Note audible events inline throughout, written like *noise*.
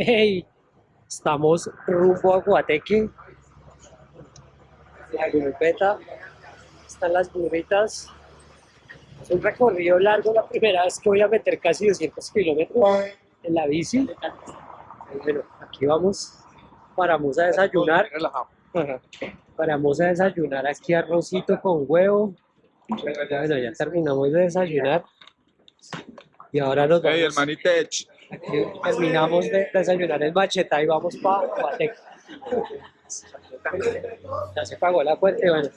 Hey, estamos rumbo a Guateque. La grupeta. Están las burritas. Es un recorrido largo, la primera vez que voy a meter casi 200 kilómetros en la bici. Bueno, aquí vamos. Paramos a desayunar. Paramos a desayunar aquí arrocito con huevo. Bueno, ya terminamos de desayunar. Y ahora nos Hey, el vamos. manitech. Aquí terminamos de desayunar el macheta y vamos para Guateque. Ya se pagó la cuenta y bueno,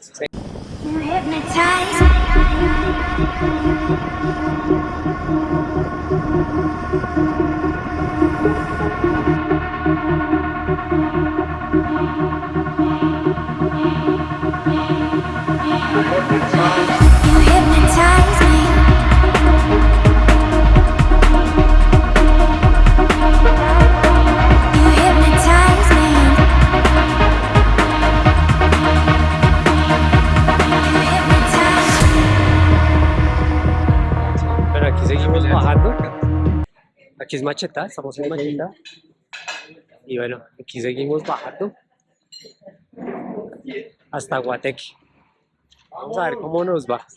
Aquí es Macheta, estamos en Macheta. Y bueno, aquí seguimos bajando. Hasta Guateque. Vamos a ver cómo nos va.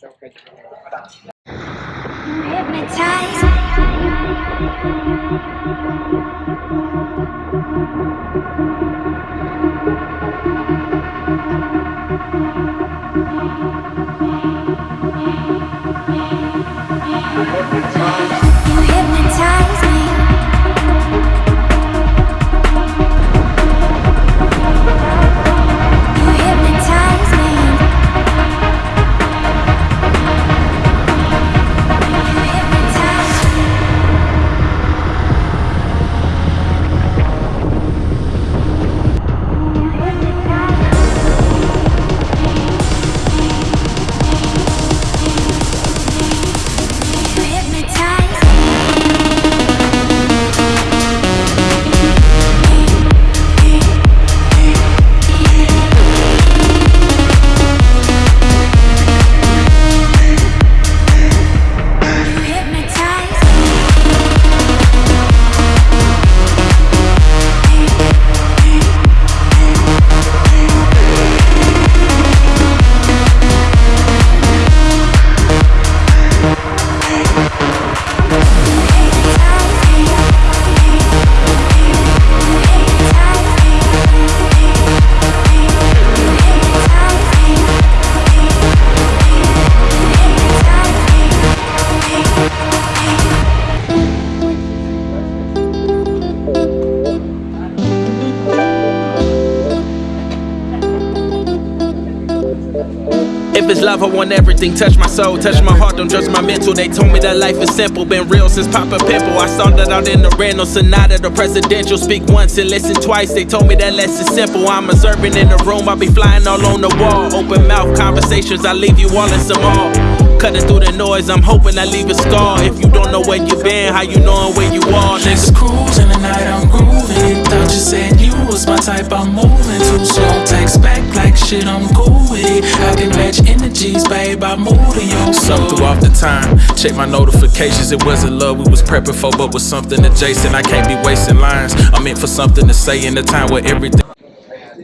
Everything. Touch my soul, touch my heart, don't judge my mental. They told me that life is simple, been real since Papa Pimple. I started out in the Renault Sonata, the presidential. Speak once and listen twice. They told me that less is simple. I'm observing in the room, I be flying all on the wall. Open mouth conversations, I leave you all in some awe. Cutting through the noise, I'm hoping I leave a scar. If you don't know where you been, how you knowing where you are, nigga? Just cruising tonight, I'm grooving. Thought you said you was my type, I'm moving too slow. Text back like shit, I'm cool with it. I can match energies, babe, I move to your Some soul. through off the time. Check my notifications, it wasn't love we was prepping for, but was something adjacent. I can't be wasting lines. I'm meant for something to say in a time where everything.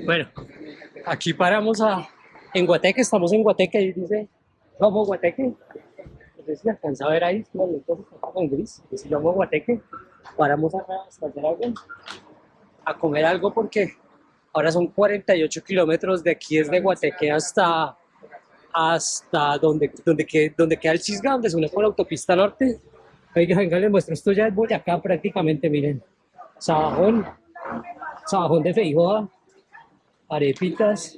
Bueno, aquí paramos a, en Guateque, estamos en Guateque y dice, vamos Guateque. No sé si alcanza a ver ahí, los lentes están en gris. Dice, vamos Guateque. Paramos acá hasta hacer algo, a comer algo porque ahora son 48 kilómetros de aquí desde Guateque hasta hasta donde, donde, donde queda el Cisga, donde se une por la autopista norte. Oiga, venga, les muestro, esto ya es Boyacá prácticamente, miren. Sabajón, Sabajón de Feijoa, arepitas.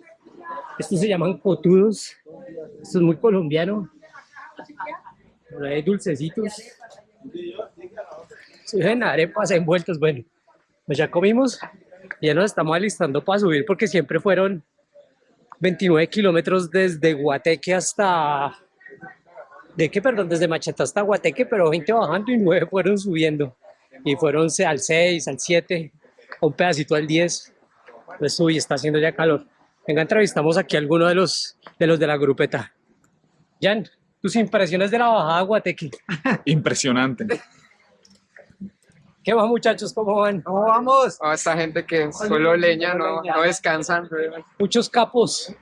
Estos se llaman cotudos. Esto es muy colombiano. Por ahí dulcecitos. Se ven arepas envueltos. Bueno, pues ya comimos. Ya nos estamos alistando para subir porque siempre fueron 29 kilómetros desde Guateque hasta... ¿De qué? Perdón, desde Macheta hasta Guateque, pero 20 bajando y 9 fueron subiendo. Y fueron al 6, al 7, un pedacito al 10. Pues uy, está haciendo ya calor. Venga, entrevistamos aquí a alguno de los de los de la grupeta. Jan, tus impresiones de la bajada a Guateque. Impresionante. ¿Qué más muchachos? ¿Cómo van? ¿Cómo vamos? A esta gente que solo leña, no, no descansan. Muchos capos.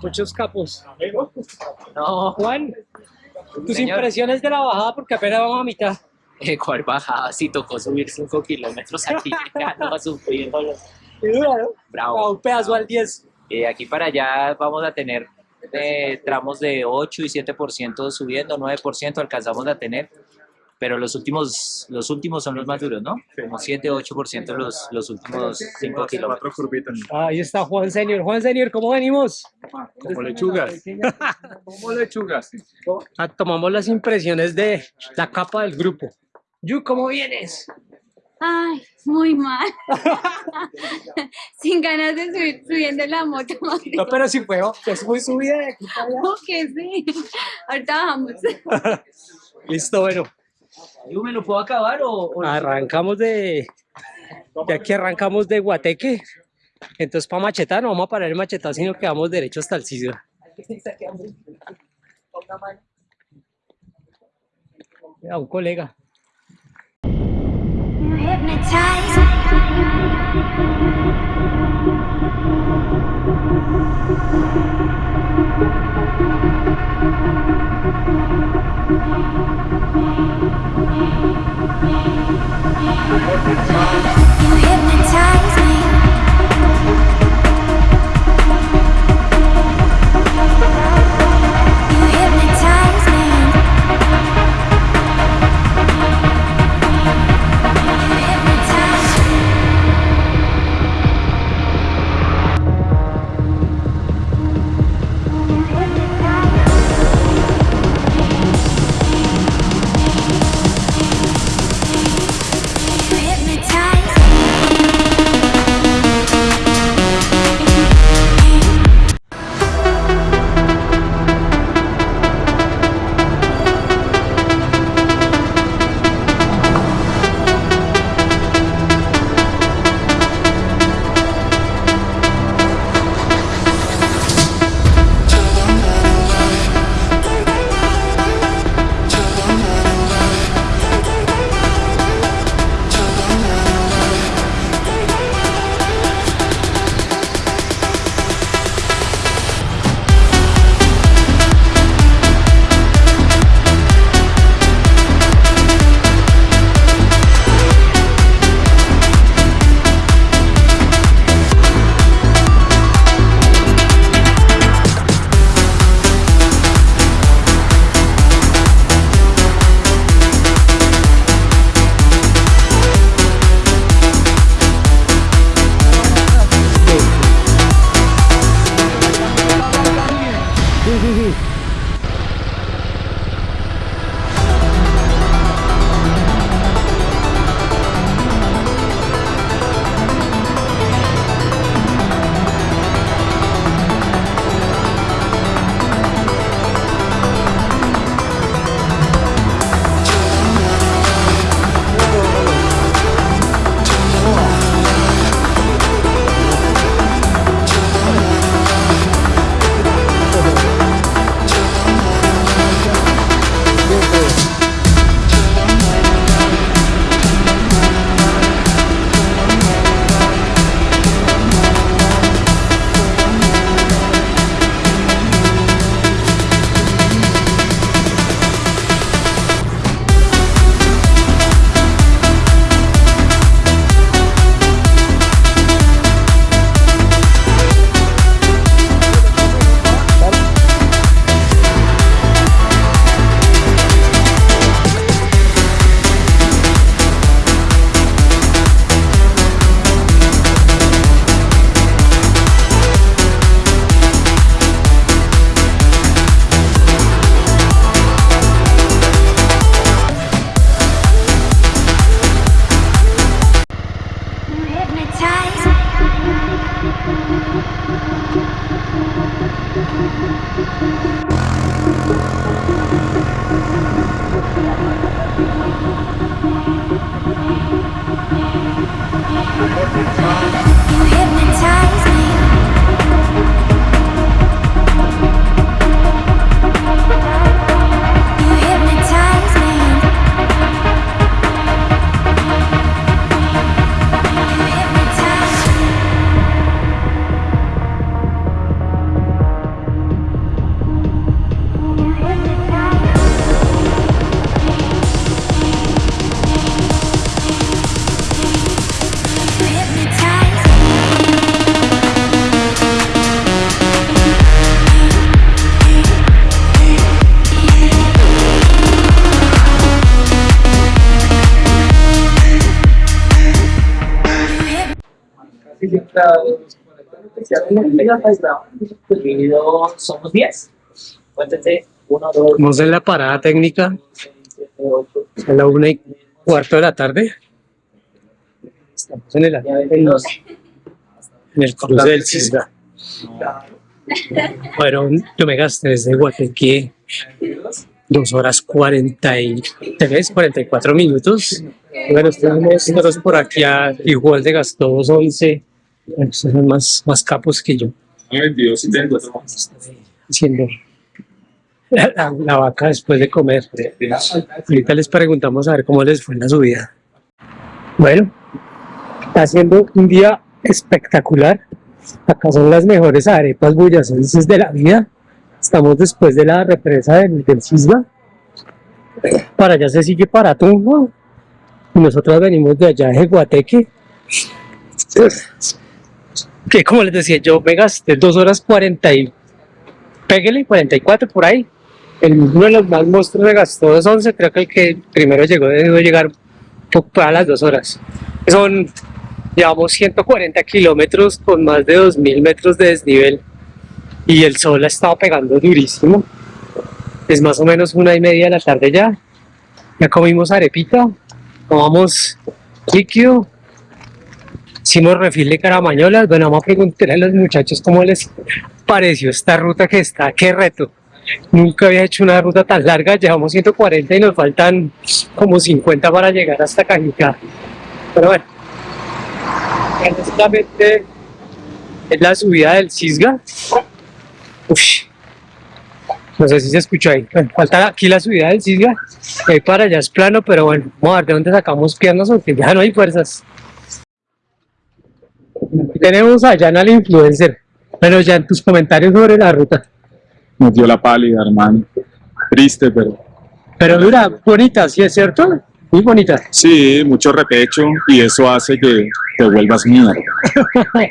Muchos capos. No, Juan, tus Señor. impresiones de la bajada porque apenas vamos a mitad. Eh, ¿Cuál bajada? Sí, tocó subir 5 kilómetros aquí, *laughs* llegando a sufrir. Y dura, ¿no? Bravo. A un pedazo al 10. Eh, aquí para allá vamos a tener eh, tramos de 8 y 7% subiendo, 9% alcanzamos a tener, pero los últimos, los últimos son los más duros, ¿no? Como 7 8% los, los últimos 5 kilómetros. Ahí está Juan Senior. Juan Senior, ¿cómo venimos? Como lechugas. Como lechugas. Ah, tomamos las impresiones de la capa del grupo. Yu, ¿cómo vienes? Ay, muy mal. *laughs* *laughs* Sin ganas de subir subiendo la moto. No, pero si fue, es muy subida de aquí para allá. ¿Cómo que sí? Ahorita bajamos. *laughs* Listo, bueno. ¿Yo me lo puedo acabar o...? o- Arrancamos de... De aquí arrancamos de Guateque. Entonces para Machetá no vamos a parar en Machetá, sino que vamos derecho hasta el Cisga. A un colega. You hypnotized Somos 10. Cuéntense, 1, 2, Vamos en la parada técnica 7, 8, a la una y cuarto de la tarde. Estamos en el, en los- en el cruce del Cisga. Bueno, yo me gasté desde Guateque dos horas 43, 44 minutos. Bueno, estamos nosotros por aquí a igual de gastó 2.11. Estos son más, más capos que yo. Haciendo la, la- la vaca después de comer. Ahorita les preguntamos a ver cómo les fue en la subida. Bueno, está siendo un día espectacular. Acá son las mejores arepas boyacenses de la vida. Estamos después de la represa del, del Cisba. Para allá se sigue para Tunjo. Y nosotros venimos de allá de Guateque. Que como les decía, yo me gasté dos horas 40 y pégale 44 por ahí. El, uno de los más monstruos me gastó 2.11, creo que el que primero llegó debe llegar a las dos horas. Son, llevamos 140 kilómetros con más de 2.000 metros de desnivel y el sol ha estado pegando durísimo. Es más o menos una y media de la tarde ya. Ya comimos arepita, tomamos líquido, hicimos refil de caramañolas. Bueno, vamos a preguntar a los muchachos cómo les pareció esta ruta que está, qué reto. Nunca había hecho una ruta tan larga, llevamos 140 y nos faltan como 50 para llegar hasta Cajicá. Pero bueno, honestamente es la subida del Cisga. Uf, no sé si se escuchó ahí. Falta aquí la subida del Cisga. Ahí para allá es plano, pero bueno, vamos a ver de dónde sacamos piernas porque ya no hay fuerzas. Tenemos a Jan al influencer. Pero ya en tus comentarios sobre la ruta. nos dio la pálida, hermano. Triste, pero Pero dura, bonita, ¿sí es cierto? Muy bonita. sí, mucho repecho y eso hace que te vuelvas mierda. *laughs*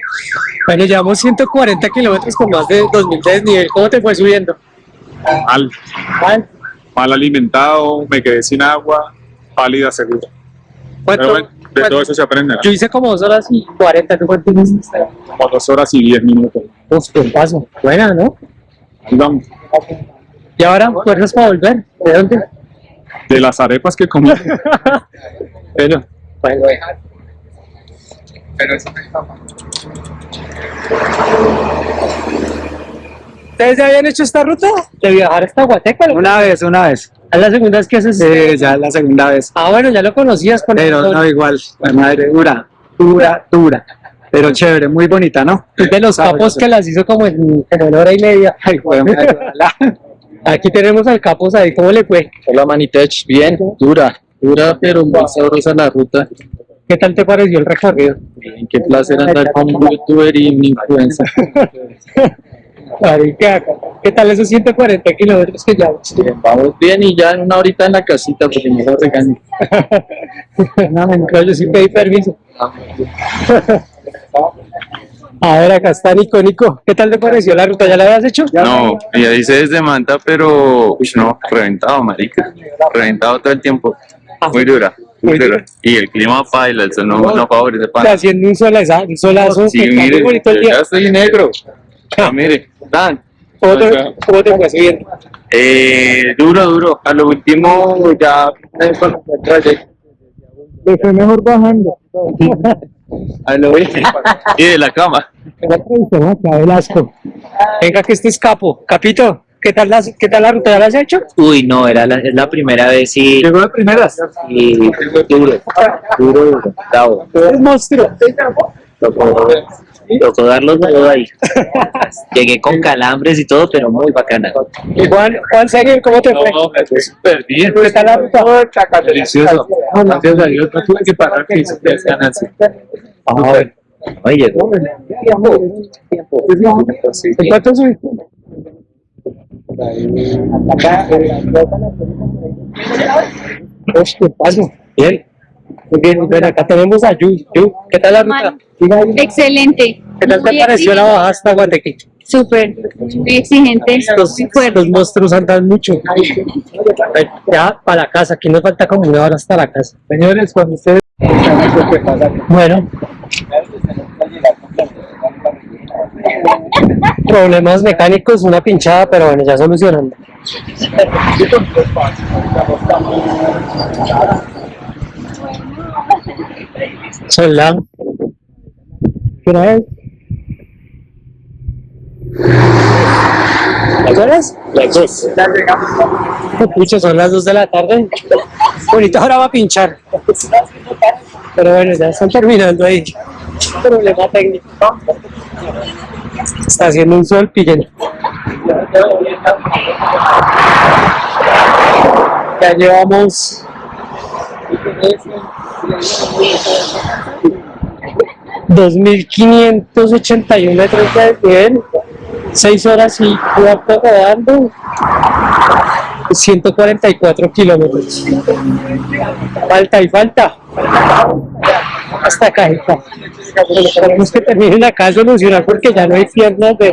Bueno, llevamos 140 kilómetros con más de 2000 de desnivel. ¿Cómo te fue subiendo? Mal, ¿Mal? mal alimentado, me quedé sin agua, pálida seguro. ¿Cuánto? Bueno, de todo eso se aprende. ¿no? Yo hice como 2 horas y 40. ¿Tú cuánto hiciste? Como dos horas y diez minutos. Uf, qué paso. Buena, ¿no? Ahí vamos. ¿Y ahora fuerzas para volver? ¿De dónde? De las arepas que comí. *laughs* Bueno, bueno. Pero eso me ¿Ustedes ya habían hecho esta ruta? ¿De viajar hasta Guateque? Una vez, una vez. ¿Es la segunda vez que haces? Sí, ya es la segunda vez. Ah, bueno, ya lo conocías con Pero no igual. La madre dura, dura, dura. Pero chévere, muy bonita, ¿no? Es de los capos que las hizo como en, como en hora y media. Ay, *laughs* ojalá. Aquí tenemos al capos ahí, ¿cómo le fue? Hola Manitech, bien, dura, dura, pero muy sabrosa la ruta. ¿Qué tal te pareció el recorrido? Bien, qué placer andar con un youtuber y un influencer. *laughs* Marica, ¿qué tal esos 140 kilómetros que ya? Bien, vamos bien y ya en una horita en la casita porque *laughs* no lo regaño. No, mentira, yo sí pedí permiso. A ver, acá está Nico. Nico, ¿qué tal te pareció la ruta? ¿Ya la habías hecho? No, ya hice desde Manta, pero uy, no, reventado, marica. Reventado todo el tiempo. Muy dura, muy dura. Y el clima paila, el sol no, no favorece Está para haciendo un solazo, un solazo Sí, está mire, bonito el yo día. ya estoy negro. Ah, mire, tan. ¿Cómo te, cómo te fue subiendo? Eh, duro, duro. A lo último ya eh, me fue mejor bajando. *laughs* a lo y de la cama. Venga, que este es capo. Capito, ¿qué tal la, qué tal la ruta? ¿Ya la has hecho? Uy, no, era la, es la primera vez y, Llegó de primeras. y duro, duro, duro, bravo. Es monstruo. Tocó darlo todo ahí. *laughs* Llegué con calambres y todo, pero muy bacana. Y Juan, Juan Seguir, ¿cómo te fue? No, me fue súper bien. ¿Qué tal la ruta? Delicioso. Gracias a Dios, no tuve que parar que hice tres ganancias. A ver. Oye, llegó. ¿En cuánto subiste? Uy, ¿qué pasó? Bien. Muy bien, ven, acá tenemos a Yu. Yu, ¿qué tal la ruta? Excelente. ¿Qué tal te Muy pareció la exigente. bajada hasta Guateque? Súper. Muy exigente. Estos monstruos andan mucho. Ya, para la casa, aquí nos falta como una hora hasta la casa. Señores, cuando ustedes... Bueno, Problemas mecánicos, una pinchada, pero bueno, ya solucionando. Son. ¿Qué hora es? ¿Las horas? Las dos. Pucha, son las dos de la tarde. Bonita hora va a pinchar. Pero bueno, ya están terminando ahí. Problema técnico. Está haciendo un sol, pillen. Ya llevamos dos mil quinientos ochenta y un metros de desnivel, seis horas y cuarto rodando, 144 kilómetros. Falta y falta. Hasta acá está. Tenemos que terminen acá a solucionar porque ya no hay piernas de.